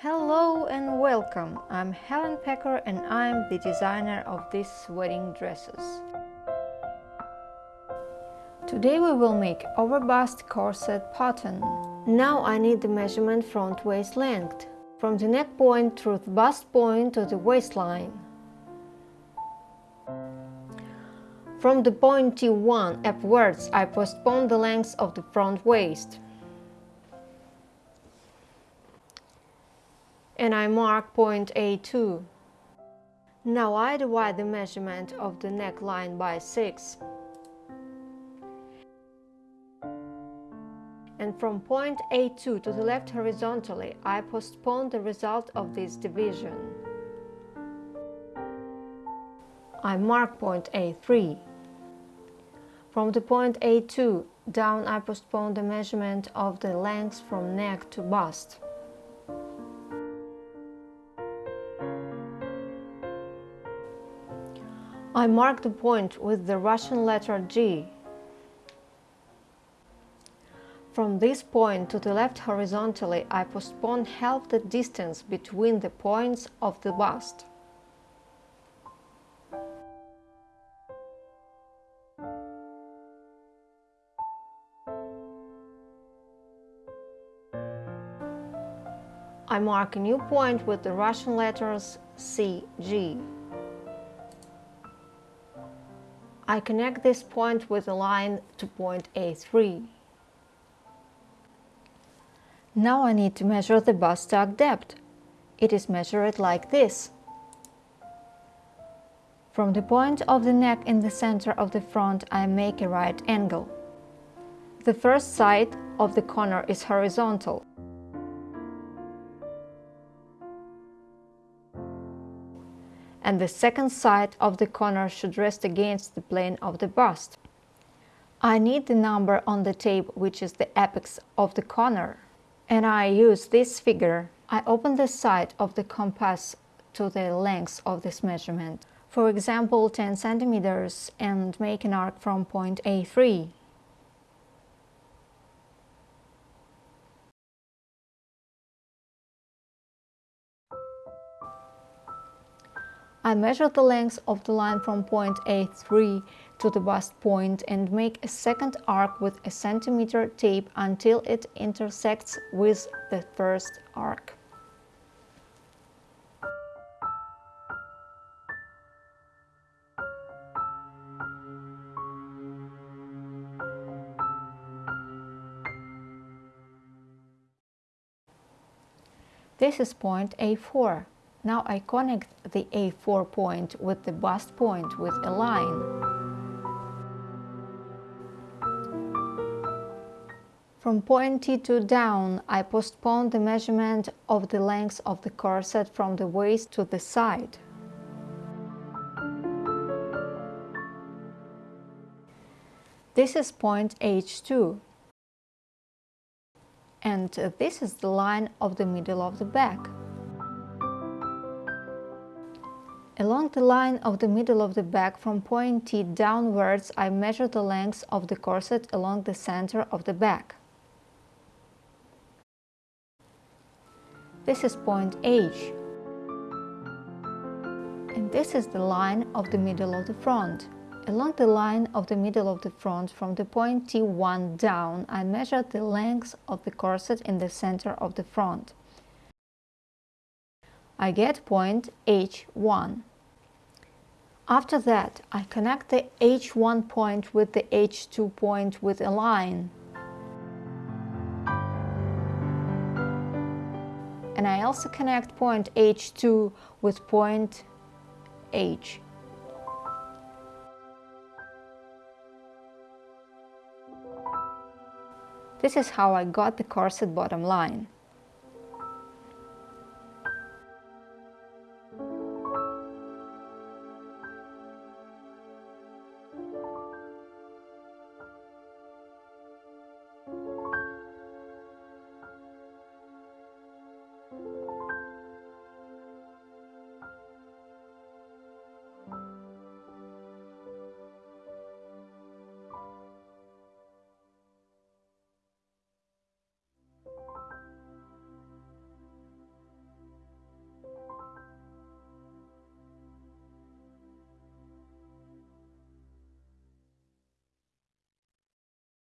Hello and welcome! I'm Helen Pecker and I'm the designer of these wedding dresses. Today we will make overbust corset pattern. Now I need the measurement front waist length, from the neck point through the bust point to the waistline. From the point T1 upwards I postpone the length of the front waist. And I mark point A2. Now I divide the measurement of the neckline by 6. And from point A2 to the left horizontally, I postpone the result of this division. I mark point A3. From the point A2 down I postpone the measurement of the length from neck to bust. I mark the point with the Russian letter G. From this point to the left horizontally, I postpone half the distance between the points of the bust. I mark a new point with the Russian letters CG. I connect this point with a line to point A3. Now I need to measure the bust tuck depth. It is measured like this. From the point of the neck in the center of the front I make a right angle. The first side of the corner is horizontal. And the second side of the corner should rest against the plane of the bust. I need the number on the tape which is the apex of the corner and I use this figure. I open the side of the compass to the length of this measurement, for example 10 centimeters and make an arc from point A3. I measure the length of the line from point A3 to the bust point and make a second arc with a centimeter tape until it intersects with the first arc. This is point A4. Now I connect the A4 point with the bust point with a line. From point T2 down, I postpone the measurement of the length of the corset from the waist to the side. This is point H2 and this is the line of the middle of the back. Along the line of the middle of the back from point T downwards, I measure the length of the corset along the center of the back. This is point H. And this is the line of the middle of the front. Along the line of the middle of the front from the point T1 down, I measure the length of the corset in the center of the front. I get point H1. After that, I connect the H1 point with the H2 point with a line. And I also connect point H2 with point H. This is how I got the corset bottom line.